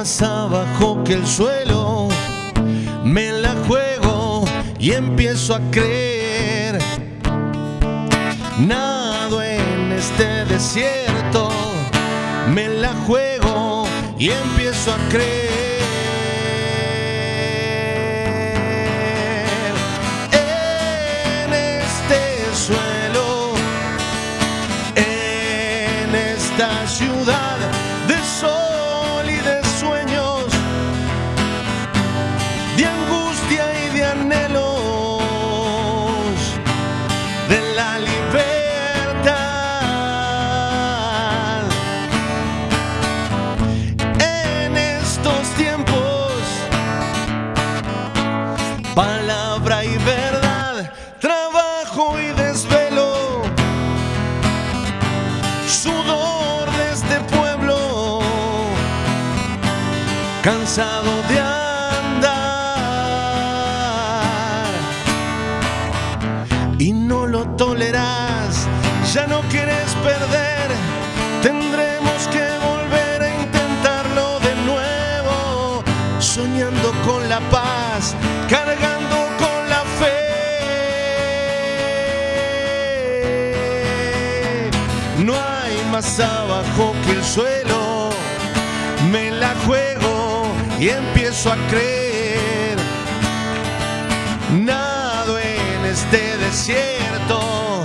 más abajo que el suelo. Me la juego y empiezo a creer. Nado en este desierto. Me la juego y empiezo a creer. En este suelo, en esta ciudad cansado de andar. Y no lo toleras, ya no quieres perder, tendremos que volver a intentarlo de nuevo, soñando con la paz, cargando con la fe. No hay más abajo que el suelo, me la juego y empiezo a creer. Nado en este desierto,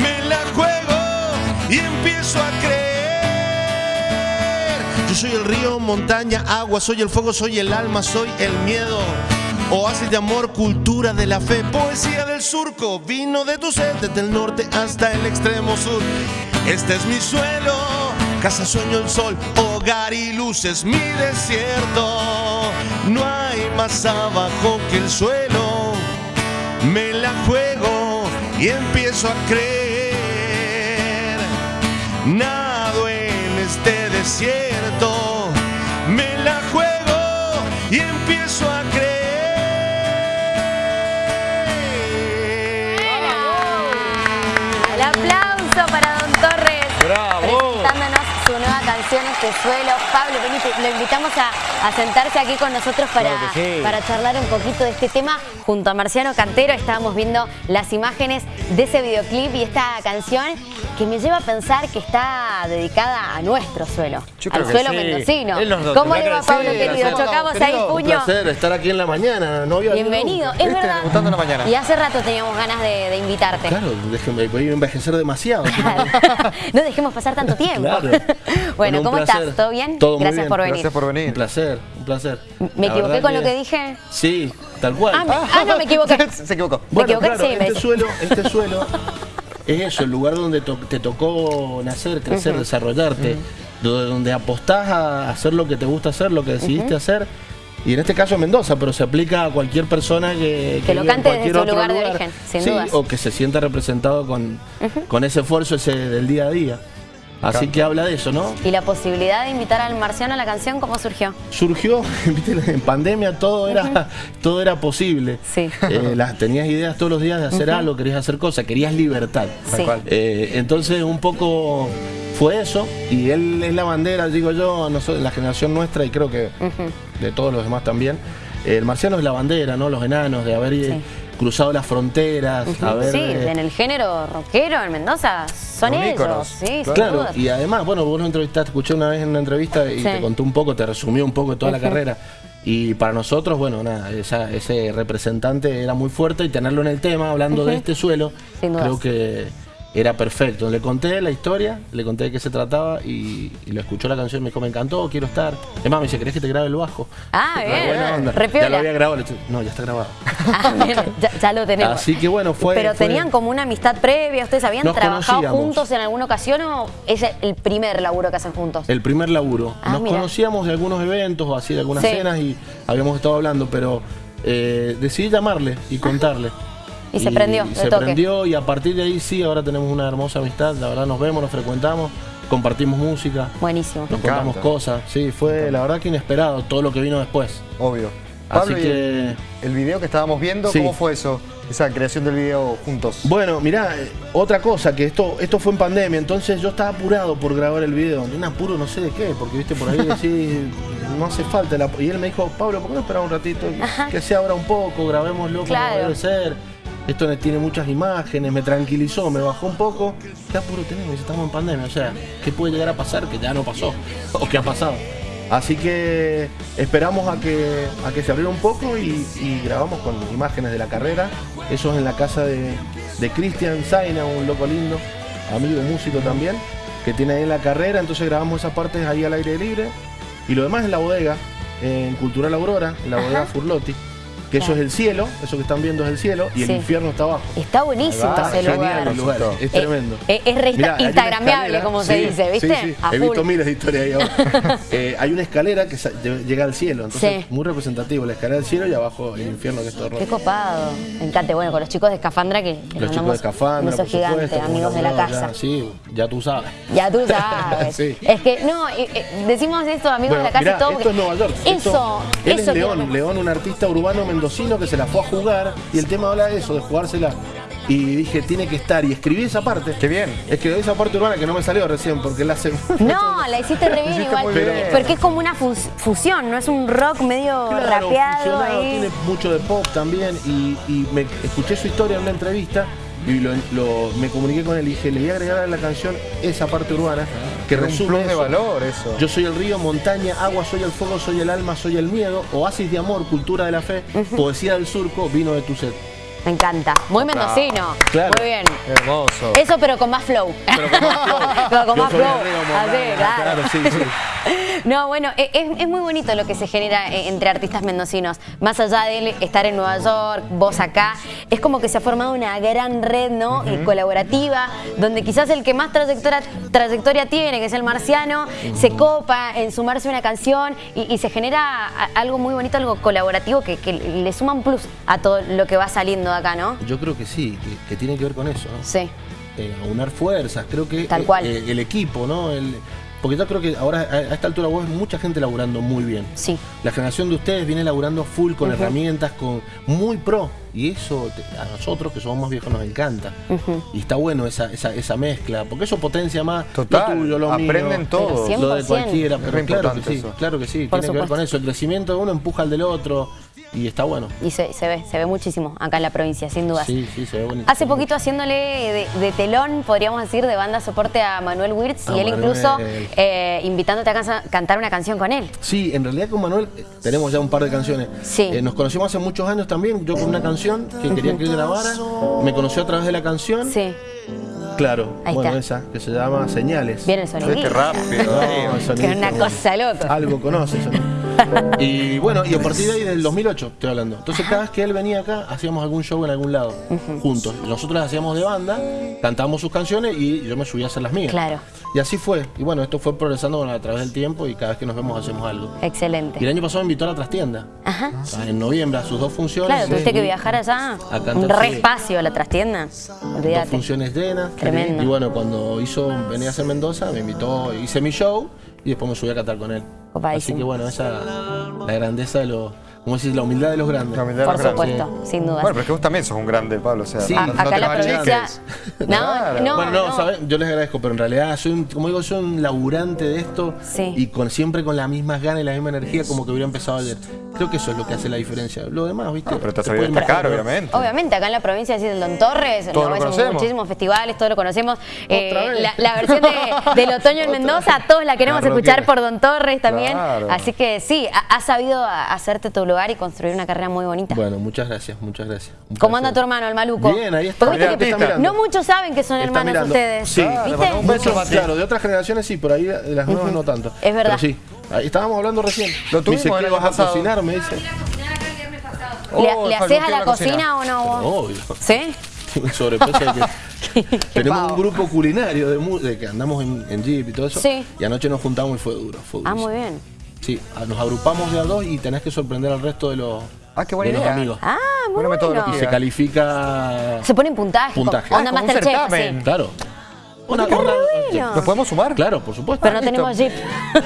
me la juego y empiezo a creer. Yo soy el río, montaña, agua, soy el fuego, soy el alma, soy el miedo. Oasis de amor, cultura de la fe, poesía del surco, vino de tu sed desde el norte hasta el extremo sur. Este es mi suelo, casa sueño el sol, hogar y luz es mi desierto. No hay más abajo que el suelo, me la juego y empiezo a creer. Nado en este desierto, me la juego y empiezo a creer. Suelo. Pablo, vení, te- lo invitamos a, a sentarse aquí con nosotros para, Claro que sí. para charlar un poquito de este tema. Junto a Marciano Cantero estábamos viendo las imágenes de ese videoclip y esta canción que me lleva a pensar que está dedicada a nuestro suelo, Yo al suelo sí. mendocino. ¿Cómo le va, Pablo, decir, querido? gracias. Chocamos ahí Un puño. placer estar aquí en la mañana, no había Bienvenido, es Este, verdad. la mañana. Y hace rato teníamos ganas de, de invitarte. Claro, déjenme, voy a envejecer demasiado. no dejemos pasar tanto tiempo. Claro. bueno, un ¿cómo placer. estás? ¿Todo bien? Todo muy Gracias bien. por venir. Gracias por Un venir. placer, un placer. ¿Me La equivoqué con lo que dije? Sí, tal cual. Ah, me- ah, no, me equivoqué. Se equivocó. ¿Me equivoqué? claro, Sí, me este suelo, este suelo es eso, el lugar donde to- te tocó nacer, crecer, desarrollarte, do- donde apostás a hacer lo que te gusta hacer, lo que decidiste hacer. Y en este caso Mendoza, pero se aplica a cualquier persona que, Que lo cante desde su lugar de origen, sin Sí, dudas. o que se sienta representado con, con ese esfuerzo ese del día a día. Así que habla de eso, ¿no? ¿Y la posibilidad de invitar al marciano a la canción cómo surgió? surgió, viste, en pandemia todo era, todo era posible. Sí. Eh, las, tenías ideas todos los días de hacer algo, querías hacer cosas, querías libertad. Sí. Eh, entonces un poco fue eso, y él es la bandera, digo yo, nosotros, la generación nuestra y creo que de todos los demás también. El marciano es la bandera, ¿no? Los enanos, de haber eh, cruzado las fronteras, haber... Sí, eh, en el género rockero en Mendoza son ellos. íconos, Sí, sin Claro, y además, bueno, vos lo entrevistaste, escuché una vez en una entrevista y Sí. te contó un poco, te resumió un poco toda la carrera. Y para nosotros, bueno, nada, esa- ese representante era muy fuerte y tenerlo en el tema, hablando de este suelo, creo que era perfecto. Le conté la historia, le conté de qué se trataba y, y lo escuchó la canción, me dijo, me encantó, quiero estar. Es más, me dice, ¿querés que te grabe el bajo? Ah, bien. buena onda. Re Ya lo había grabado, le dije, no, ya está grabado. Ah, bien, ya, ya lo tenemos. Así que bueno, fue... Pero fue- tenían como una amistad previa, ¿ustedes habían Nos trabajado conocíamos. juntos en alguna ocasión o es el primer laburo que hacen juntos? El primer laburo. Ah, Nos mira. conocíamos de algunos eventos o así, de algunas Sí. cenas y habíamos estado hablando, pero eh, decidí llamarle y contarle. Y se prendió, de se toque. prendió y a partir de ahí sí, ahora tenemos una hermosa amistad. La verdad nos vemos, nos frecuentamos, compartimos música, Buenísimo. nos contamos cosas. Sí, fue la verdad que inesperado todo lo que vino después. Obvio. Pablo, Así y que... el, video que estábamos viendo, Sí. ¿cómo fue eso? Esa creación del video juntos. Bueno, mirá, eh, otra cosa, que esto, esto fue en pandemia, entonces yo estaba apurado por grabar el video, de un apuro no sé de qué, porque viste por ahí decís, no hace falta Y él me dijo, Pablo, ¿por qué no esperar un ratito? Que se abra un poco, grabémoslo como Claro. debe ser. Esto ne- tiene muchas imágenes, me tranquilizó, me bajó un poco. ¿Qué apuro tenemos? Estamos en pandemia, o sea, ¿qué puede llegar a pasar que ya no pasó? ¿O qué ha pasado? Así que esperamos a que, a que se abriera un poco y, y grabamos con imágenes de la carrera. Eso es en la casa de, de Cristian Zaina, un loco lindo, amigo músico también, que tiene ahí en la carrera. Entonces grabamos esas partes ahí al aire libre. Y lo demás en la bodega, en Cultural Aurora, en la bodega Furlotti. Que eso es el cielo, eso que están viendo es el cielo y Sí. el infierno está abajo. Está buenísimo va, ese genial lugar. el lugar, es Eh, tremendo. eh, es re Mirá, instagrameable, como se dice, ¿viste? sí, sí. He full. visto miles de historias ahí abajo. Eh, hay una escalera que llega al cielo, entonces Sí. muy representativo. La escalera del cielo y abajo el infierno que es todo Qué rojo. copado. Me encanta. Bueno, con los chicos de Escafandra que les Los chicos de Escafandra, por gigante, supuesto, amigos de la casa. Ya, sí, ya tú sabes. Ya tú sabes. Sí. Es que, no, decimos esto, amigos Bueno, de la casa mirá, y todo. esto es Nueva York. Eso, Esto- él eso es León, León, un artista urbano mendocino que se la fue a jugar y el tema habla de eso, de jugársela. Y dije, tiene que estar. Y escribí esa parte. Qué bien. Escribí esa parte urbana que no me salió recién porque la hace. No, la hiciste re bien Hiciste igual. muy bien. Porque es como una fus- fusión, no es un rock medio Claro, rapeado ahí. tiene mucho de pop también y, y me escuché su historia en una entrevista y lo- lo- me comuniqué con él y dije, le voy a agregar a la canción esa parte urbana que Es un resume plus de eso. valor eso. Yo soy el río, montaña, agua, soy el fuego, soy el alma, soy el miedo, oasis de amor, cultura de la fe, poesía del surco, vino de tu sed. Me encanta. Muy mendocino. Claro. Muy bien. Hermoso. Eso, pero con más flow. Pero con más flow. Pero con más flow. río, Así, claro. claro, sí, sí. No, bueno, e- es, es muy bonito lo que se genera eh, entre artistas mendocinos. Más allá de él estar en Nueva York, vos acá, es como que se ha formado una gran red, ¿no? Y colaborativa, donde quizás el que más trayectoria, trayectoria tiene, que es el marciano, se copa en sumarse a una canción y, y se genera algo muy bonito, algo colaborativo que, que le suma un plus a todo lo que va saliendo de acá, ¿no? Yo creo que sí, que, que tiene que ver con eso, ¿no? Sí. eh, aunar fuerzas, creo que Tal cual. eh, el equipo, ¿no? El- porque yo creo que ahora a, a esta altura vos ves mucha gente laburando muy bien. Sí. La generación de ustedes viene laburando full con herramientas, con muy pro. Y eso te- a nosotros que somos más viejos nos encanta. Y está bueno esa, esa, esa mezcla, porque eso potencia más Total, lo tuyo, lo mío. aprenden todos. Pero Lo de 100%. cualquiera, pero re claro que sí, claro que sí, Por tiene que ver con eso. El crecimiento de uno empuja al del otro y está bueno. Y se, se ve, se ve muchísimo acá en la provincia, sin dudas. Sí, sí, se ve bonito. Hace poquito haciéndole de, de telón, podríamos decir, de banda soporte a Manuel Wirtz A y él Manuel. incluso eh, invitándote a cansa- cantar una canción con él. Sí, en realidad con Manuel eh, tenemos ya un par de canciones. Sí. Eh, nos conocimos hace muchos años también, yo con una canción que quería que él grabara, me conoció a través de la canción. Sí, Claro, Ahí bueno, está. esa, que se llama Señales. viene el sonido. Vete rápido. No, Que es una cosa loca. Algo conoce eso. Y bueno, y a partir de ahí del 2008 estoy hablando. Entonces cada vez que él venía acá hacíamos algún show en algún lado, juntos. Nosotros hacíamos de banda, cantábamos sus canciones y yo me subía a hacer las mías. Claro. Y así fue. Y bueno, esto fue progresando a través del tiempo y cada vez que nos vemos hacemos algo. Y el Excelente. año pasado me invitó a la trastienda. Ajá. O sea, en noviembre a sus dos funciones. Claro, tuviste que viajar allá. A cantar, Un re espacio, la trastienda. Dos Olvídate. funciones llenas. Tremendo. Y bueno, cuando hizo, venía a hacer Mendoza, me invitó, hice mi show y después me subí a cantar con él. Copadísimo. Así que bueno, esa la grandeza de los, ¿cómo decís? La humildad de los grandes. La humildad de Por los grandes. supuesto, sin dudas. Bueno, pero es que vos también sos un grande, Pablo. O sea, Sí. No, no acá te en la provincia. No, Claro. no, bueno, no, no. ¿saben? yo les agradezco, pero en realidad soy un, como digo, soy un laburante de esto Sí. y con siempre con las mismas ganas y la misma energía como que hubiera empezado ayer. Creo que eso es lo que hace la diferencia. Lo demás, ¿viste? No, pero te has sabido destacar, obviamente. Obviamente, acá en la provincia del Don Torres, Todos lo conocemos. muchísimos festivales, todos lo conocemos. Eh, la, la versión de- del otoño en Mendoza, todos la queremos escuchar por Don Torres también. Claro. Así que sí, ha- has sabido a- hacerte tu lugar y construir una carrera muy bonita. Bueno, muchas gracias, muchas gracias. Un ¿Cómo placer. anda tu hermano, el maluco? Bien, ahí está. Porque viste que no muchos saben que son Está hermanos mirando. ustedes. Sí. Ah, un beso, claro, de otras generaciones sí, por ahí de las nuevas no tanto. Es verdad. Pero sí, ahí estábamos hablando recién. Lo me tuvimos dice que año vas a cocinar, me dice. Oh, ¿Le, le haces a la cocina, o no vos? Obvio. ¿Sí? Sobrepeso que tenemos pavo. un grupo culinario de, de que andamos en, en Jeep y todo eso. Sí. Y anoche nos juntamos y fue duro. Fue Ah, durísimo. muy bien. Sí, a- nos agrupamos de a dos y tenés que sorprender al resto de los, Ah, qué buena de los idea. amigos. Ah, muy bueno. metodología. Y se califica. Se pone en puntaje. Puntaje. Onda Ah, como un certamen. Claro. Una, una- bueno. ¿Nos podemos sumar? Claro, por supuesto. Pero no listo. tenemos jeep.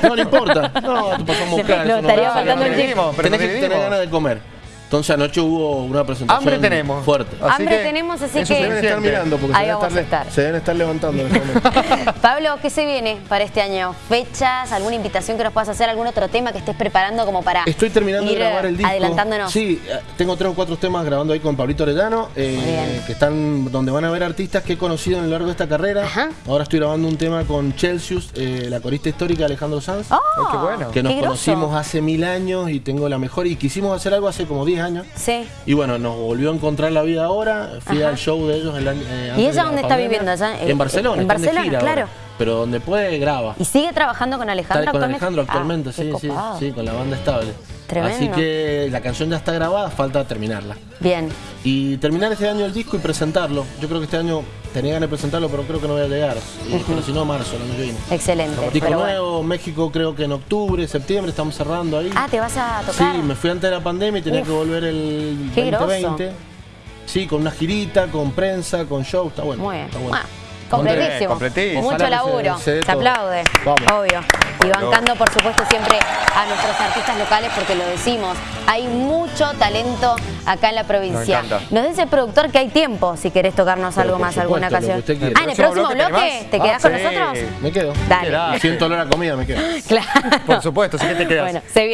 No, no importa. No, te pasamos a buscar. No, estaría faltando el jeep. Tenés que tener ganas de comer. Entonces anoche hubo una presentación Hambre tenemos. fuerte. Así Hambre que tenemos, así que- Se deben estar mirando porque Ahí se deben, vamos a estar, estar. se deben estar levantando en este. Pablo, ¿qué se viene para este año? ¿Fechas? ¿Alguna invitación que nos puedas hacer? ¿Algún otro tema que estés preparando como para Estoy terminando ir de grabar el disco. adelantándonos? Sí, eh, tengo tres o cuatro temas grabando ahí con Pablito Orellano, eh, que están donde van a ver artistas que he conocido a lo largo de esta carrera. Ajá. Ahora estoy grabando un tema con Celsius, eh, la corista histórica Alejandro Sanz. ¡Oh! Qué bueno. Que nos conocimos hace mil años y tengo la mejor. Y quisimos hacer algo hace como 10 años. Sí. Y bueno, nos volvió a encontrar la vida ahora. Fui Ajá. al show de ellos el eh, ¿Y ella la dónde está viviendo? Allá, en Barcelona. en Barcelona, gira claro. ahora. Pero donde puede, graba. ¿Y sigue trabajando con Alejandro Está con actualmente? Alejandro actualmente, Ah, sí, sí, sí, con la banda estable. Tremendo. Así que la canción ya está grabada, falta terminarla. Bien. Y terminar este año el disco y presentarlo. Yo creo que este año tenía ganas de presentarlo, pero creo que no voy a llegar. Y- Pero si no, marzo, el año que viene. Excelente. Disco pero bueno. nuevo, México creo que en octubre, septiembre, estamos cerrando ahí. Ah, ¿te vas a Sí, tocar? me fui antes de la pandemia y tenía Uf. que volver el Qué 2020. Sí, con una girita, con prensa, con show, está bueno. Muy bien. Está bueno. Bueno, completísimo. completísimo. Mucho laburo. se- Se, aplaude. Vamos. Obvio. Y bancando, por supuesto, siempre a nuestros artistas locales porque lo decimos. Hay mucho talento acá en la provincia. Nos dice el productor que hay tiempo si querés tocarnos Pero algo más, alguna supuesto, usted quiera. Ah, en el próximo bloque, bloque ¿te más? quedás Ah, con sí. nosotros? Me quedo. Dale. Siento olor a comida, me quedo. Claro. Por supuesto, así que te quedas. Bueno, se viene.